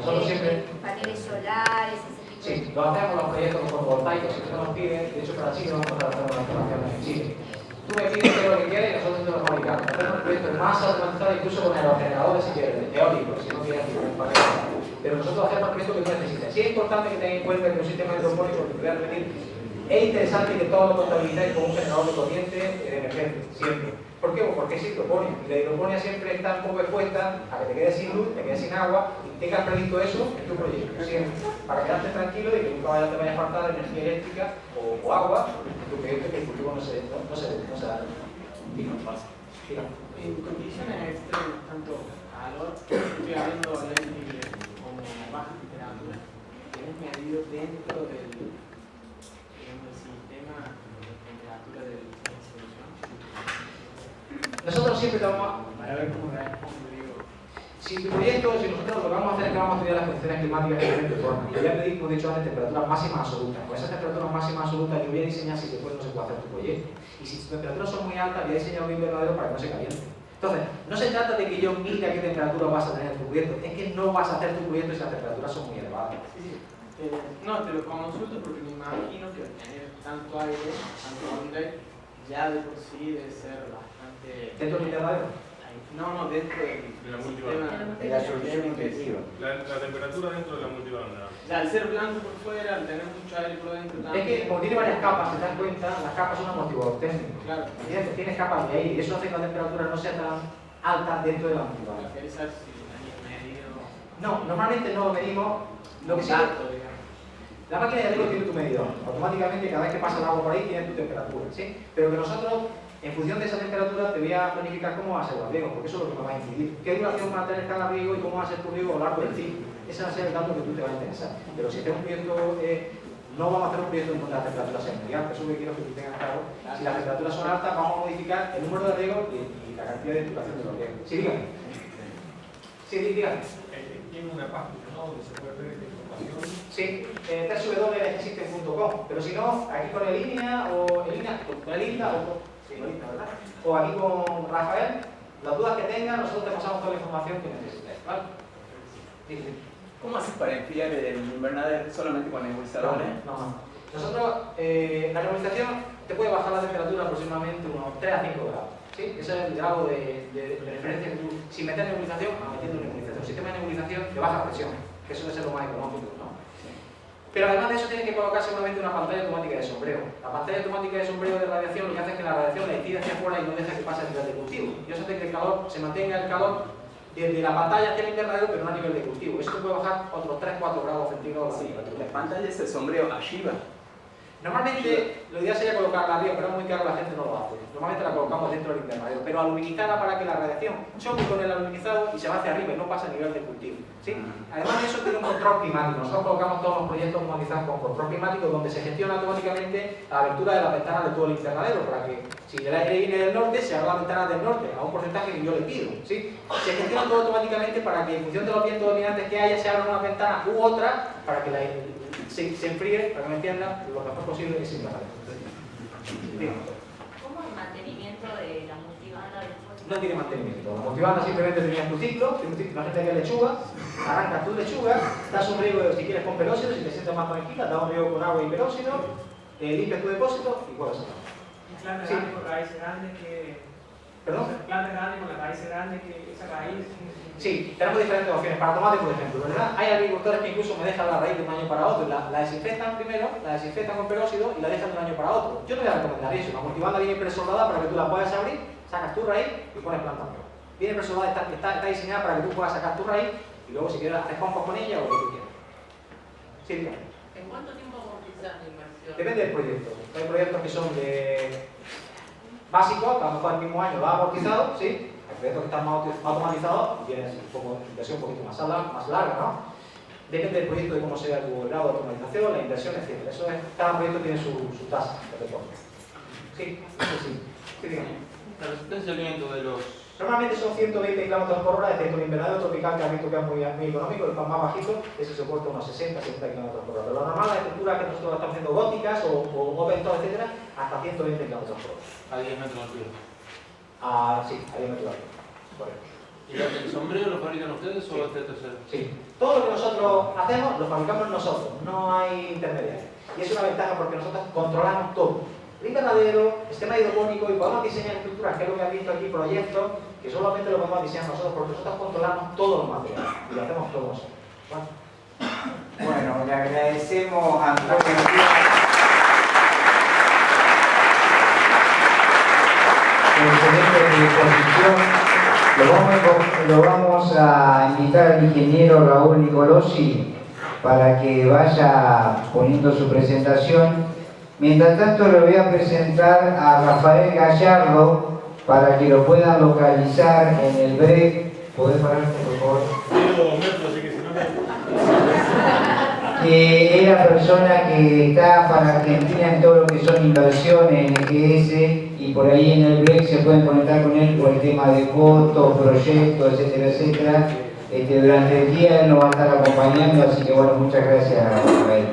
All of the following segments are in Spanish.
Nosotros siempre... Paneles solares, ese tipo Sí, lo hacemos los proyectos fotovoltaicos, si nos piden, de hecho para Chile vamos a hacer una instalación en Chile. Tú me pides qué es lo que quieres y nosotros te lo fabricamos. Hacemos un proyecto más automatizado incluso con aerogeneradores si quieres, eólicos, si no quieres un panel. Pero nosotros hacemos el proyecto que tú necesitas. Sí es importante que tengas en cuenta que un sistema hidropónico, que te voy a repetir, es interesante que todo lo contabilizáis con un generador de corriente de emergencia, siempre. ¿Por qué? Pues porque es hidroponía. Y la hidroponía siempre está un poco expuesta a que te quedes sin luz, te quedes sin agua y tengas previsto eso en tu proyecto. Siempre. Para quedarte tranquilo y que nunca te vaya a faltar energía eléctrica o, agua en tu proyecto que el cultivo no se, no, da. En condiciones extremas, tanto calor, estoy hablando de como baja temperatura, ¿tienes medido dentro del, digamos, del sistema de temperatura de la solución? Nosotros siempre vamos a... Para ver cómo. Si tu proyecto, si nosotros lo que vamos a hacer es que vamos a estudiar las condiciones climáticas de diferentes formas. Yo ya pedí, como he dicho antes, temperaturas máximas absolutas. Con esas temperaturas máximas absolutas yo voy a diseñar si o no se puede hacer tu proyecto. Y si tus temperaturas son muy altas, voy a diseñar un invernadero para que no se caliente. Entonces, no se trata de que yo mire a qué temperatura vas a tener tu proyecto, es que no vas a hacer tu proyecto si las temperaturas son muy elevadas. Sí. Eh, no, te lo consulto porque me imagino que tener tanto aire, tanto hombre, ya de por sí debe ser bastante... ¿Dentro del invernadero? No, no, dentro del De la sistema. De la solución intensiva. La, la temperatura dentro de la multibanda. Ya, al ser blanco por fuera, al tener mucho aire por dentro Es también. que como tiene varias capas, si te das cuenta, las capas son amortiguador técnico. Claro. Tienes, tienes capas de aire y eso hace que la temperatura no sea tan alta dentro de la amortiguador. ¿Querés saber si medido? No, normalmente no lo medimos. Lo que sí. La máquina de riego tiene tu medidor. Automáticamente cada vez que pasa el agua por ahí tiene tu temperatura, ¿sí? Pero que nosotros, en función de esa temperatura, te voy a planificar cómo va a ser el riego, porque eso es lo que me va a incidir. ¿Qué duración va a tener cada riego y cómo va a ser tu riego a lo largo del ciclo? Ese va a ser el dato que tú te va a interesar. Pero si este es un proyecto, eh, no vamos a hacer un proyecto en donde las temperaturas sean muy altas, eso es lo que quiero que tú tengas claro. Si las temperaturas son altas, vamos a modificar el número de riegos y, y la cantidad de duración de los riegos. Sí, dígame. Sí, dígame. Eh, tiene una página ¿no? donde se puede ver. Sí, eh, pero si no, aquí con el línea o el línea, con el Inda o con, sí, con Inda, ¿verdad? O aquí con Rafael, las dudas que tengan, nosotros te pasamos toda la información que necesites, ¿vale? Sí, sí. ¿Cómo haces para enfriar el invernadero solamente con nebulizadores? No, no. Nosotros, eh, la nebulización te puede bajar la temperatura aproximadamente unos 3 a 5 grados. ¿sí? Ese es el grado de, de- de referencia que tú, sin meter nebulización, a metiendo nebulización. Un sistema de nebulización de baja presión, que eso debe ser lo más económico, ¿no? Pero además de eso tiene que colocar seguramente una pantalla automática de sombreo. La pantalla automática de sombreo de radiación lo que hace es que la radiación la incide hacia afuera y no deja que pase a nivel de cultivo. Y eso hace que el calor se mantenga el calor desde la pantalla hacia el invernadero, pero no a nivel de cultivo. Eso puede bajar otros 3-4 grados centígrados Sí, la pantalla es el sombrero arriba. Normalmente lo ideal sería colocarla arriba, pero es muy caro, la gente no lo hace. Normalmente la colocamos dentro del invernadero, pero aluminizada para que la radiación choque con el aluminizado y se va hacia arriba y no pasa a nivel de cultivo. ¿sí? Además de eso tiene un control climático. Nosotros colocamos todos los proyectos automatizados con control climático donde se gestiona automáticamente la abertura de las ventanas de todo el invernadero para que si el aire viene del norte, se abran las ventanas del norte a un porcentaje que yo le pido. ¿sí? Se gestiona todo automáticamente para que en función de los vientos dominantes que haya se abran una ventana u otra para que la, se, se enfríe, para que me entiendan, lo mejor posible ese invernadero. Dígame. ¿Cómo el mantenimiento de la multibanda después? no tiene mantenimiento. La multibanda simplemente tenía tu ciclo, tiene un ciclo, imagínate que es lechuga, arrancas tu lechuga, das un riego si quieres con peróxido, si te sientes más tranquila, das un riego con agua y peróxido, eh, limpias tu depósito y vuelves a sacar. Planta Sí. grande con raíces grandes que. ¿Perdón? Planta grande con la raíz grande que esa raíz. Sí, tenemos diferentes opciones. Para tomate, por ejemplo, ¿verdad? Hay agricultores que incluso me dejan la raíz de un año para otro, la, la desinfectan primero, la desinfectan con peróxido y la dejan de un año para otro. Yo no voy a recomendar eso. La multibanda viene presoldada para que tú la puedas abrir, sacas tu raíz y pones planta nueva. Viene presoldada, está, está, está diseñada para que tú puedas sacar tu raíz y luego si quieres hacer compost con ella o lo que tú quieras. Sí. ¿En cuánto tiempo amortizan la inversión? Depende del proyecto. Hay proyectos que son de básicos, a lo mejor el mismo año va amortizado, ¿sí? Hay proyectos que están más auto- automatizados un poco, inversión un poquito más, larga- más larga, ¿no? Depende del proyecto de cómo sea tu grado de automatización, la inversión, etc. Eso es, cada proyecto tiene su, su tasa de. Sí, sí, sí. Sí, dígame. La resistencia al viento de los... Normalmente son 120 km por hora, excepto el invernadero tropical que has visto que es muy, muy económico, el más bajito, ese soporta unos 60, 70 km por hora. Pero lo normal, las estructuras que nosotros estamos haciendo góticas o, o open top, etcétera, hasta 120 km por hora. a 10 metros de altura. Ah, sí, ahí me equivoco. Correcto. ¿Y el sombrero lo fabrican ustedes o Sí. este tercero? Sí, Todo lo que nosotros hacemos lo fabricamos nosotros, no hay intermediarios. Y es una ventaja porque nosotros controlamos todo. El invernadero, sistema hidropónico y podemos diseñar estructuras, que es lo que han visto aquí, proyectos, que solamente lo podemos diseñar nosotros porque nosotros controlamos todos los materiales y lo hacemos todos nosotros. ¿Vale? Bueno, le agradecemos a Antonio Lo vamos, a invitar al ingeniero Raúl Nicolosi para que vaya poniendo su presentación. Mientras tanto le voy a presentar a Rafael Gallardo para que lo puedan localizar en el break. ¿Podés pararte, por favor? Que es la persona que está para Argentina en todo lo que son inversiones en EGS y por ahí en el break se pueden conectar con él por el tema de fotos, proyectos, etcétera, etcétera. Este, durante el día él nos va a estar acompañando, así que bueno, muchas gracias a él.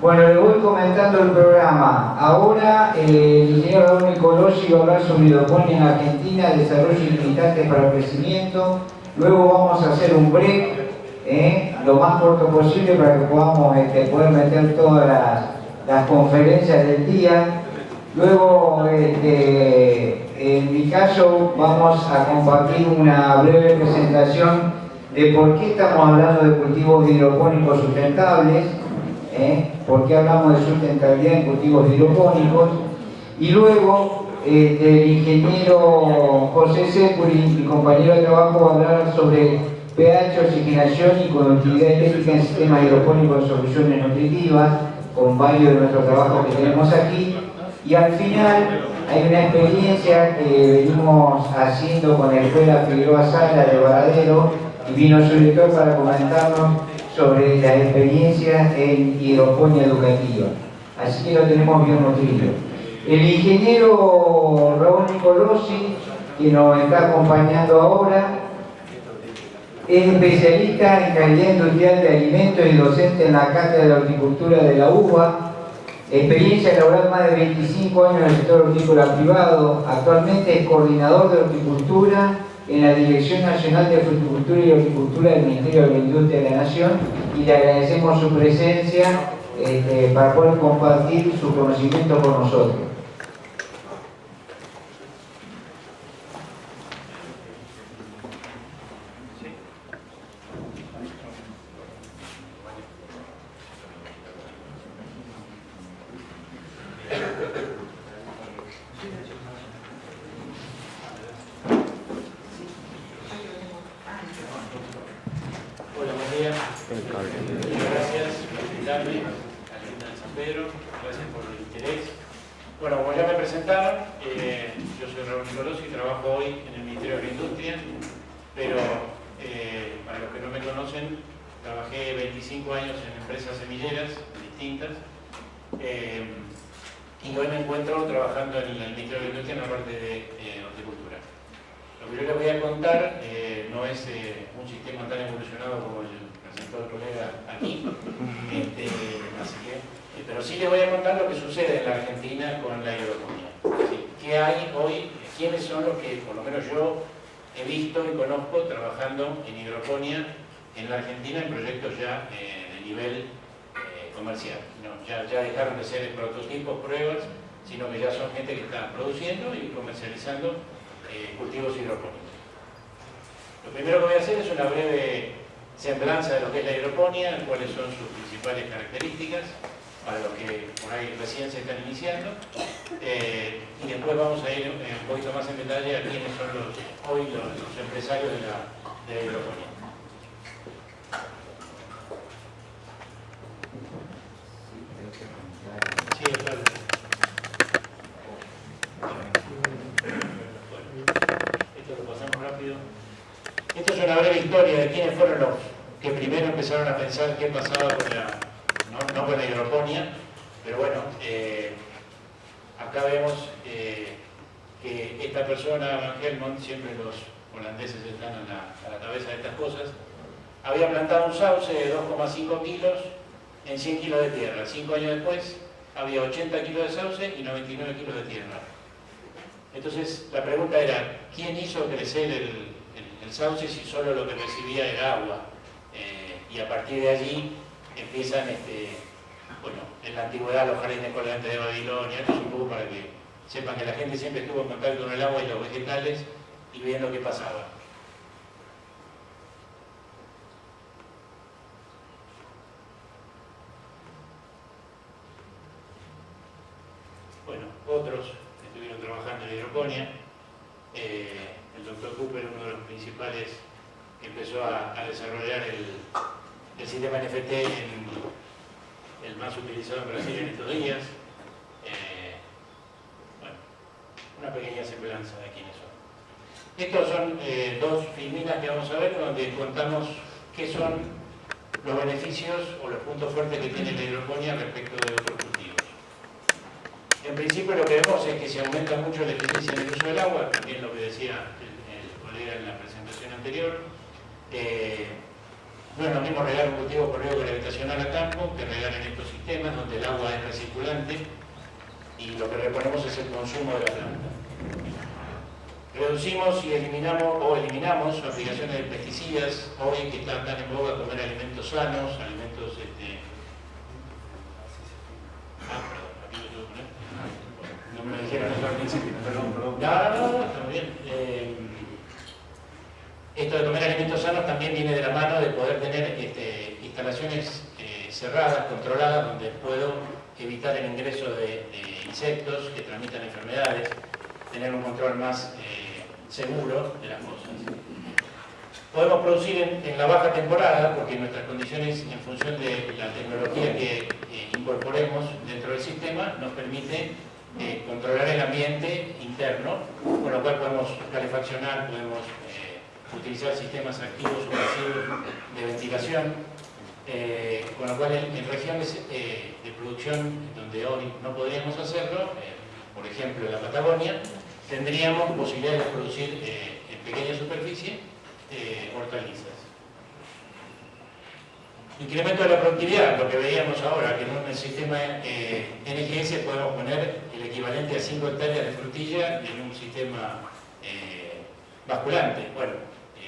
Bueno, le voy comentando el programa. Ahora eh, el ingeniero Raúl Nicolosi va a hablar sobre hidroponía en Argentina, desarrollo limitante para el crecimiento. Luego vamos a hacer un break, eh, lo más corto posible para que podamos este, poder meter todas las, las conferencias del día. Luego, este, en mi caso, vamos a compartir una breve presentación de por qué estamos hablando de cultivos hidropónicos sustentables ¿eh? por qué hablamos de sustentabilidad en cultivos hidropónicos, y luego este, el ingeniero José Securi, mi compañero de trabajo, va a hablar sobre pH, oxigenación y conductividad eléctrica en sistemas hidropónicos en soluciones nutritivas, con varios de nuestros trabajos que tenemos aquí, y al final hay una experiencia que venimos haciendo con la Escuela Figueroa Sala de Varadero, y vino su director para comentarnos sobre la experiencia en hidroponía educativa. Así que lo tenemos bien nutrido. El ingeniero Raúl Nicolosi, que nos está acompañando ahora, es especialista en calidad industrial de alimentos y docente en la Cátedra de Horticultura de la UBA, experiencia laboral más de 25 años en el sector hortícola privado, actualmente es coordinador de horticultura en la Dirección Nacional de Fruticultura y Horticultura del Ministerio de la Industria de la Nación y le agradecemos su presencia este, para poder compartir su conocimiento con nosotros. Gracias por invitarme a la de San Pedro. Gracias por el interés. Bueno, como ya me presentaron, eh, yo soy Raúl Nicolosi y trabajo hoy en el Ministerio de Industria, pero eh, para los que no me conocen, trabajé 25 años en empresas semilleras distintas eh, y hoy me encuentro trabajando en el Ministerio de Industria en la parte de horticultura. Lo que yo les voy a contar no es un sistema tan evolucionado como el presentó el colega aquí, este, así que, eh, pero sí les voy a contar lo que sucede en la Argentina con la hidroponía. ¿Qué hay hoy? ¿Quiénes son los que, por lo menos yo, he visto y conozco trabajando en hidroponía en la Argentina en proyectos ya eh, de nivel eh, comercial? No, ya, dejaron de ser prototipos, pruebas, sino que ya son gente que está produciendo y comercializando cultivos hidropónicos. Lo primero que voy a hacer es una breve semblanza de lo que es la hidroponía, cuáles son sus principales características, para los que por ahí recién se están iniciando, eh, y después vamos a ir un poquito más en detalle a quiénes son los, hoy los, los empresarios de la, de la hidroponía. Sí, claro. Esto lo pasamos rápido. Esto es una breve historia de quiénes fueron los que primero empezaron a pensar qué pasaba con la, no, con la hidroponía, pero bueno, eh, acá vemos eh, que esta persona, Van Helmont, siempre los holandeses están a la, a la cabeza de estas cosas, había plantado un sauce de 2,5 kilos en 100 kilos de tierra. Cinco años después había 80 kilos de sauce y 99 kilos de tierra. Entonces la pregunta era, ¿quién hizo crecer el, el, el sauce si solo lo que recibía era agua? Y a partir de allí empiezan, este, bueno, en la antigüedad los jardines colgantes de Babilonia, es un poco para que sepan que la gente siempre estuvo en contacto con el agua y los vegetales y veían lo que pasaba. Bueno, otros estuvieron trabajando en hidroponía. Eh, el doctor Cooper, uno de los principales, que empezó a, a desarrollar el, el, sistema NFT, en, el más utilizado en Brasil en estos días. Eh, bueno, una pequeña semblanza de quiénes son. Estos son eh, dos filminas que vamos a ver donde contamos qué son los beneficios o los puntos fuertes que tiene la hidroponía respecto de otros cultivos. En principio lo que vemos es que se aumenta mucho la eficiencia en el uso del agua, también lo que decía el, colega en la presentación anterior. Eh, no es lo mismo regar un cultivo por riego gravitacional a campo que regar en estos sistemas donde el agua es recirculante y lo que reponemos es el consumo de la planta. Reducimos y eliminamos o eliminamos aplicaciones de pesticidas, hoy que están tan en boga comer alimentos sanos, alimentos este... ah, perdón, aquí lo tengo. No me dijeron eso al principio. Perdón, perdón. No, no, no, está muy bien. Eh, esto de comer alimentos sanos también viene de la mano de poder tener este, instalaciones eh, cerradas, controladas, donde puedo evitar el ingreso de, insectos que transmitan enfermedades, tener un control más eh, seguro de las cosas. Podemos producir en, la baja temporada, porque nuestras condiciones, en función de la tecnología que eh, incorporemos dentro del sistema, nos permite eh, controlar el ambiente interno, con lo cual podemos calefaccionar, podemos utilizar sistemas activos o pasivos de ventilación, eh, con lo cual en, en regiones eh, de producción donde hoy no podríamos hacerlo, eh, por ejemplo en la Patagonia, tendríamos posibilidades de producir en pequeña superficie hortalizas. Incremento de la productividad, lo que veíamos ahora, que en un sistema NGS podemos poner el equivalente a 5 hectáreas de frutilla en un sistema basculante. Bueno,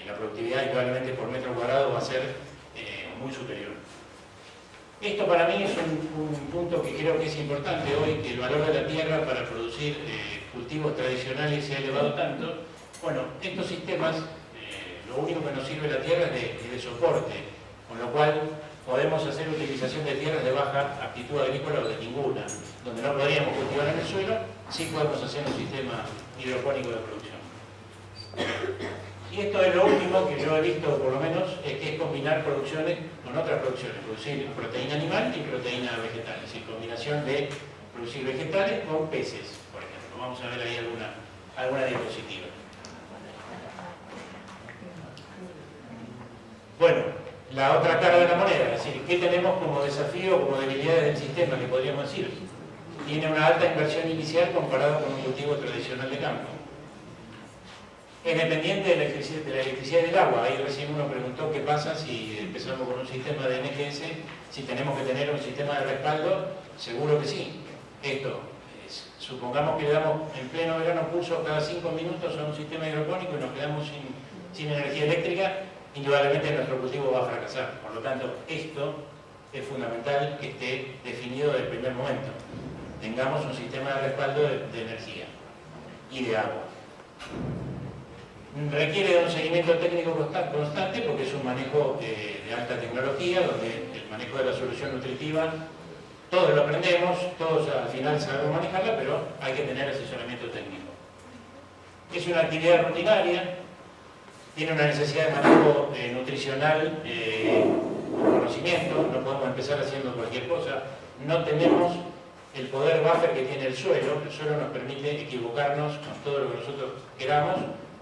la productividad indudablemente por metro cuadrado va a ser eh, muy superior. Esto para mí es un, un, punto que creo que es importante hoy, que el valor de la tierra para producir eh, cultivos tradicionales se ha elevado tanto. Bueno, estos sistemas, eh, lo único que nos sirve la tierra es de, de, soporte, con lo cual podemos hacer utilización de tierras de baja aptitud agrícola o de ninguna, donde no podríamos cultivar en el suelo, sí podemos hacer un sistema hidropónico de producción. Y esto es lo último que yo he visto, por lo menos, es que es combinar producciones con otras producciones, producir proteína animal y proteína vegetal, es decir, combinación de producir vegetales con peces, por ejemplo. Vamos a ver ahí alguna, alguna diapositiva. Bueno, la otra cara de la moneda, es decir, ¿qué tenemos como desafío o como debilidades del sistema que podríamos decir? Tiene una alta inversión inicial comparado con un cultivo tradicional de campo es dependiente de la, de electricidad y del agua. Ahí recién uno preguntó qué pasa si empezamos con un sistema de NGS, si tenemos que tener un sistema de respaldo, seguro que sí. Esto, es, supongamos que le damos en pleno verano pulso cada 5 minutos a un sistema hidropónico y nos quedamos sin, energía eléctrica, indudablemente nuestro cultivo va a fracasar. Por lo tanto, esto es fundamental que esté definido desde el primer momento. Tengamos un sistema de respaldo de energía y de agua requiere un seguimiento técnico constante porque es un manejo eh, de alta tecnología, donde el manejo de la solución nutritiva, todos lo aprendemos, todos al final sabemos manejarla, pero hay que tener asesoramiento técnico. Es una actividad rutinaria, tiene una necesidad de manejo eh, nutricional, eh, conocimiento, no podemos empezar haciendo cualquier cosa, no tenemos el poder buffer que tiene el suelo, el suelo nos permite equivocarnos con todo lo que nosotros queramos,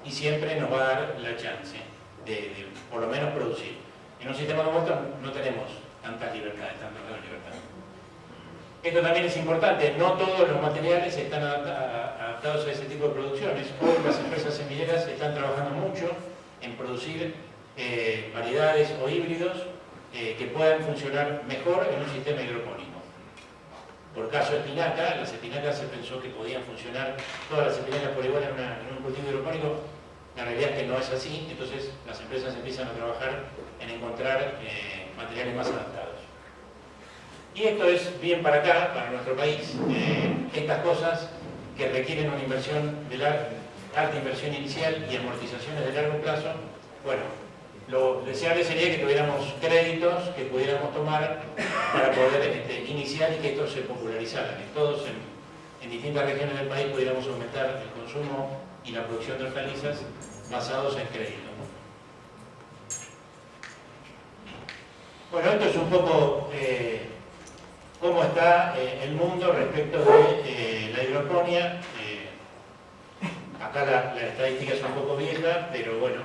y siempre nos va a dar la chance de, por lo menos producir. En un sistema como este no tenemos tantas libertades, tantas libertades. Esto también es importante, no todos los materiales están adaptados a ese tipo de producciones. Hoy las empresas semilleras están trabajando mucho en producir eh, variedades o híbridos eh, que puedan funcionar mejor en un sistema hidropónico. Por caso espinaca, las espinacas se pensó que podían funcionar todas las espinacas por igual en, un cultivo hidropónico, la realidad es que no es así, entonces las empresas empiezan a trabajar en encontrar eh, materiales más adaptados. Y esto es bien para acá, para nuestro país, eh, estas cosas que requieren una inversión de lar- alta inversión inicial y amortizaciones de largo plazo, bueno, lo deseable sería que tuviéramos créditos que pudiéramos tomar para poder este, iniciar y que esto se popularizara, que todos en, distintas regiones del país pudiéramos aumentar el consumo y la producción de hortalizas basados en crédito. Bueno, esto es un poco eh, cómo está eh, el mundo respecto de eh, la hidroponía. Acá la, la estadística es un poco vieja, pero bueno,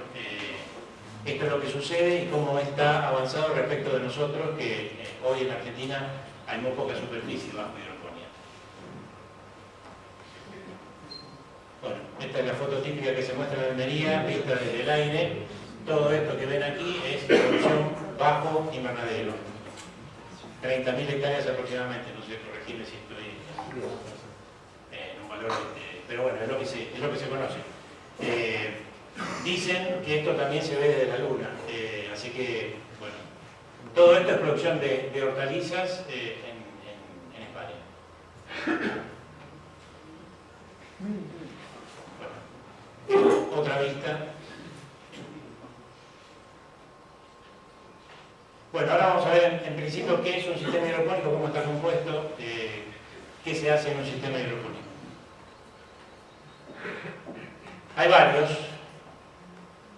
esto es lo que sucede y cómo está avanzado respecto de nosotros, que eh, hoy en Argentina hay muy poca superficie bajo hidroponía. Bueno, esta es la foto típica que se muestra en Almería, vista desde el aire. Todo esto que ven aquí es producción bajo invernadero. 30.000 hectáreas aproximadamente, no sé, corregirme si estoy eh, en un valor, este, pero bueno, es lo que se, es lo que se conoce. Eh, dicen que esto también se ve desde la luna, eh, así que, bueno, todo esto es producción de, hortalizas eh, en, España. Bueno, otra vista. Bueno, ahora vamos a ver en, en principio qué es un sistema hidropónico, cómo está compuesto, eh, qué se hace en un sistema hidropónico. Hay varios.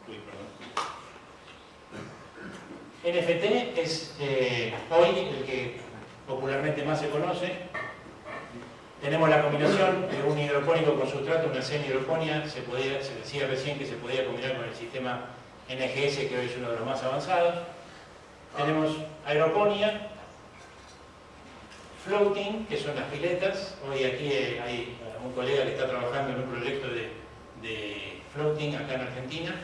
Uy, perdón. NFT es eh, hoy el que popularmente más se conoce. Tenemos la combinación de un hidropónico con sustrato, una semi-hidroponía. Se, decía recién que se podía combinar con el sistema NGS, que hoy es uno de los más avanzados. Tenemos aeroponía, floating, que son las piletas. Hoy aquí eh, hay un colega que está trabajando en un proyecto de, floating acá en Argentina,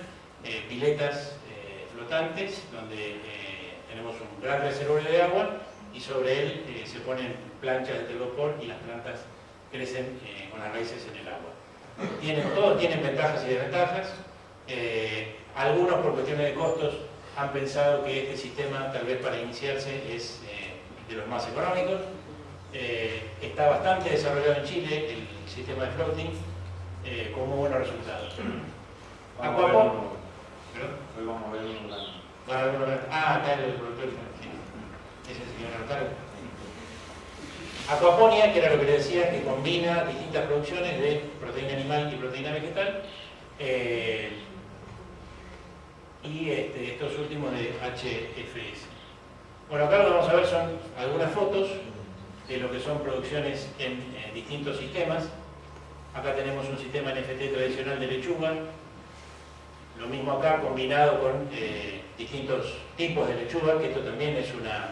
eh, piletas flotantes, donde eh, tenemos un gran reservorio de agua y sobre él eh, se ponen planchas de telgopor y las plantas crecen eh, con las raíces en el agua. Tienen, todos tienen ventajas y desventajas. Algunos por cuestiones de costos han pensado que este sistema, tal vez para iniciarse, es de los más económicos. Está bastante desarrollado en Chile el sistema de floating, con muy buenos resultados. Vamos ¿Perdón? Hoy vamos a ver uno- Ah. Ese señor Artaro. Aquaponia, que era lo que le decía, que combina distintas producciones de proteína animal y proteína vegetal. eh, y este, estos últimos de HFS. Bueno, acá lo que vamos a ver son algunas fotos de lo que son producciones en, en distintos sistemas. Acá tenemos un sistema NFT tradicional de lechuga, lo mismo acá combinado con eh, distintos tipos de lechuga, que esto también es una,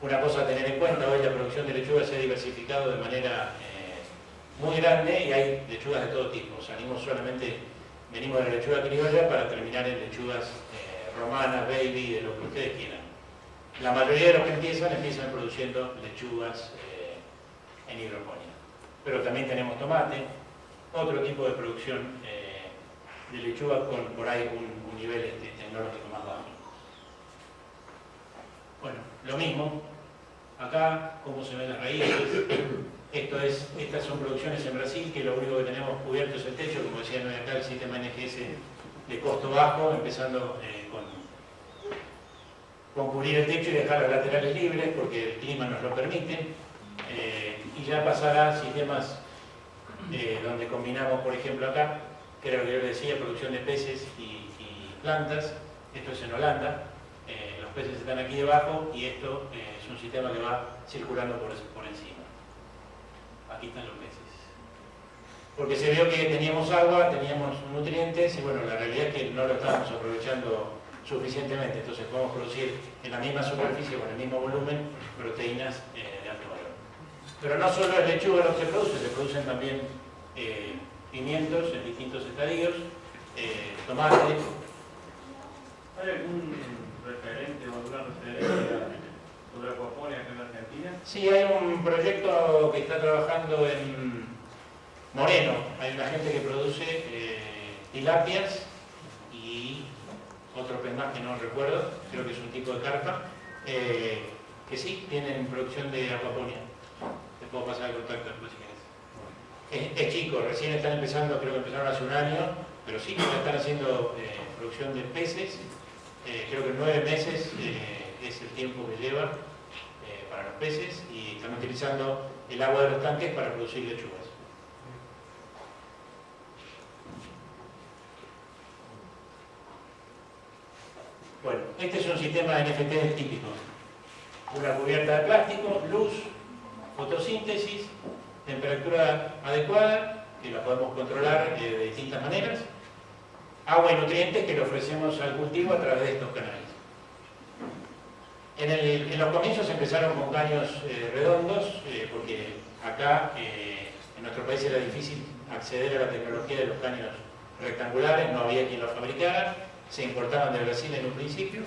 una cosa a tener en cuenta. Hoy la producción de lechuga se ha diversificado de manera eh, muy grande y hay lechugas de todo tipo. Salimos solamente, venimos de la lechuga criolla para terminar en lechugas eh, romanas, baby, de lo que ustedes quieran. La mayoría de los que empiezan, empiezan produciendo lechugas en hidroponía. Pero también tenemos tomate, otro tipo de producción de lechuga con por ahí un, nivel este, tecnológico más bajo. Bueno, lo mismo, acá, cómo se ven las raíces, esto es, estas son producciones en Brasil, que lo único que tenemos cubierto es el techo, como decían hoy acá, el sistema NGS de costo bajo, empezando eh, con, con cubrir el techo y dejar los laterales libres, porque el clima nos lo permite, eh, y ya pasará a sistemas eh, donde combinamos, por ejemplo acá, que era lo que yo les decía, producción de peces y, plantas, esto es en Holanda, eh, los peces están aquí debajo y esto eh, es un sistema que va circulando por, encima. Aquí están los peces. Porque se vio que teníamos agua, teníamos nutrientes y bueno, la realidad es que no lo estábamos aprovechando suficientemente, entonces podemos producir en la misma superficie, con el mismo volumen, proteínas eh, de alto valor. Pero no solo es lechuga lo que se produce, se producen también pimientos en distintos estadios, eh, tomate, ¿Hay algún referente o alguna referencia sobre acuaponia acá en Argentina. Sí, hay un proyecto que está trabajando en Moreno. Hay una gente que produce eh, tilapias y otro pez más que no recuerdo, creo que es un tipo de carpa, eh, que sí tienen producción de acuaponia. Te puedo pasar el contacto después si querés. Es, chico, recién están empezando, creo que empezaron hace un año, pero sí que están haciendo eh, producción de peces. Eh, creo que nueve meses eh, es el tiempo que lleva para los peces y están utilizando el agua de los tanques para producir lechugas. Bueno, este es un sistema de NFT típico. Una cubierta de plástico, luz, fotosíntesis, temperatura adecuada, que la podemos controlar eh, de distintas maneras, agua y nutrientes que le ofrecemos al cultivo a través de estos canales. En, los comienzos empezaron con caños eh, redondos, eh, porque acá en nuestro país era difícil acceder a la tecnología de los caños rectangulares, no había quien los fabricara, se importaban de Brasil en un principio.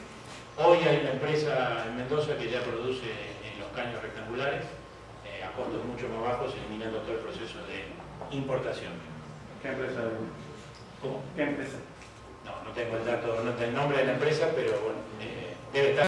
Hoy hay una empresa en Mendoza que ya produce los caños rectangulares costos mucho más bajos, eliminando todo el proceso de importación. ¿Qué empresa? ¿Cómo? ¿Qué empresa? No, no tengo el dato, no tengo el nombre de la empresa, pero bueno, eh, debe estar